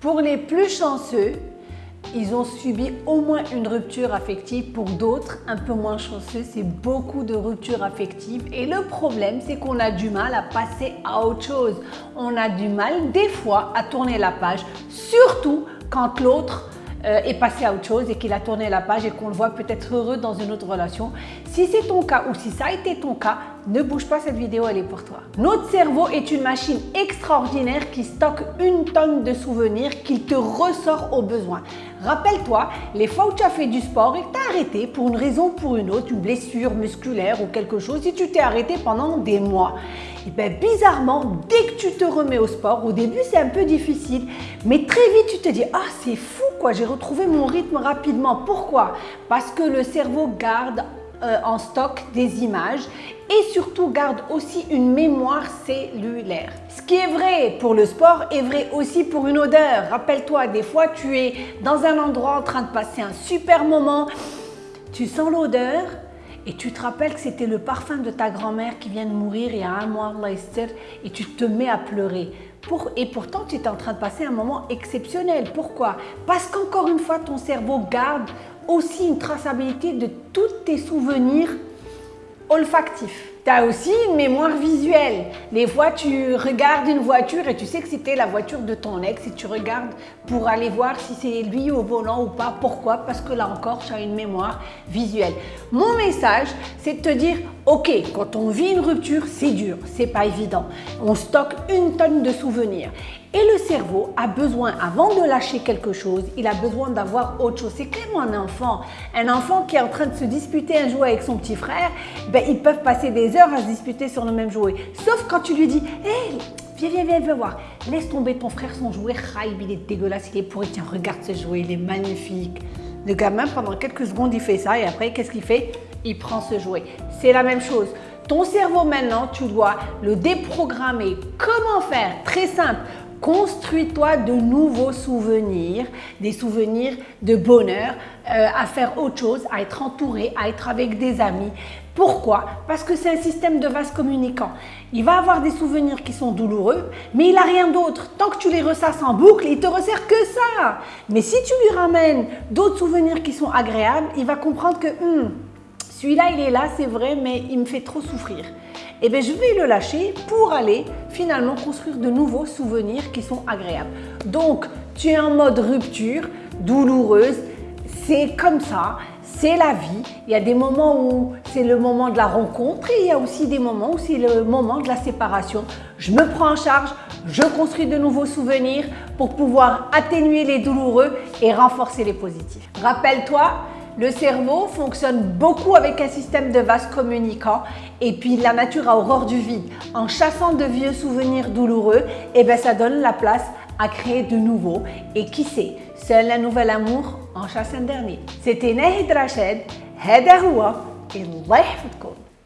Pour les plus chanceux, ils ont subi au moins une rupture affective. Pour d'autres, un peu moins chanceux, c'est beaucoup de ruptures affectives. Et le problème, c'est qu'on a du mal à passer à autre chose. On a du mal, des fois, à tourner la page, surtout quand l'autre euh, est passé à autre chose et qu'il a tourné la page et qu'on le voit peut-être heureux dans une autre relation. Si c'est ton cas ou si ça a été ton cas, ne bouge pas, cette vidéo, elle est pour toi. Notre cerveau est une machine extraordinaire qui stocke une tonne de souvenirs qu'il te ressort au besoin. Rappelle-toi, les fois où tu as fait du sport et que arrêté pour une raison ou pour une autre, une blessure musculaire ou quelque chose, si tu t'es arrêté pendant des mois, et bien bizarrement, dès que tu te remets au sport, au début c'est un peu difficile, mais très vite tu te dis « Ah, c'est fou quoi, j'ai retrouvé mon rythme rapidement. » Pourquoi? Parce que le cerveau garde euh, en stock des images et surtout garde aussi une mémoire cellulaire. Ce qui est vrai pour le sport est vrai aussi pour une odeur. Rappelle-toi, des fois tu es dans un endroit en train de passer un super moment, tu sens l'odeur et tu te rappelles que c'était le parfum de ta grand-mère qui vient de mourir il y a un mois, et tu te mets à pleurer. Et pourtant, tu es en train de passer un moment exceptionnel. Pourquoi? Parce qu'encore une fois, ton cerveau garde aussi une traçabilité de tous tes souvenirs olfactifs. Tu aussi une mémoire visuelle. Des fois, tu regardes une voiture et tu sais que c'était la voiture de ton ex et tu regardes pour aller voir si c'est lui au volant ou pas. Pourquoi? Parce que là encore, tu as une mémoire visuelle. Mon message, c'est de te dire, ok, quand on vit une rupture, c'est dur, c'est pas évident. On stocke une tonne de souvenirs. Et le cerveau a besoin, avant de lâcher quelque chose, il a besoin d'avoir autre chose. C'est comme un enfant. Un enfant qui est en train de se disputer un jouet avec son petit frère, ben, ils peuvent passer des heures à se disputer sur le même jouet. Sauf quand tu lui dis Hé, viens, viens, viens, viens voir. Laisse tomber ton frère son jouet. Raïb, il est dégueulasse, il est pourri. Tiens, regarde ce jouet, il est magnifique. Le gamin, pendant quelques secondes, il fait ça et après, qu'est-ce qu'il fait? Il prend ce jouet. C'est la même chose. Ton cerveau maintenant, tu dois le déprogrammer. Comment faire? Très simple. Construis-toi de nouveaux souvenirs, des souvenirs de bonheur, euh, à faire autre chose, à être entouré, à être avec des amis. Pourquoi? Parce que c'est un système de vase communicant. Il va avoir des souvenirs qui sont douloureux, mais il n'a rien d'autre. Tant que tu les ressasses en boucle, il te resserre que ça. Mais si tu lui ramènes d'autres souvenirs qui sont agréables, il va comprendre que hmm, celui-là, il est là, c'est vrai, mais il me fait trop souffrir. Eh bien, je vais le lâcher pour aller finalement construire de nouveaux souvenirs qui sont agréables. Donc, tu es en mode rupture, douloureuse, c'est comme ça, c'est la vie. Il y a des moments où c'est le moment de la rencontre et il y a aussi des moments où c'est le moment de la séparation. Je me prends en charge, je construis de nouveaux souvenirs pour pouvoir atténuer les douloureux et renforcer les positifs. Rappelle-toi, le cerveau fonctionne beaucoup avec un système de vases communicants et puis la nature a horreur du vide. En chassant de vieux souvenirs douloureux, et eh ben ça donne la place à créer de nouveaux. Et qui sait, seul un nouvel amour en chasse un dernier. C'était Nahid Rached, هذا هو الله يحفظكم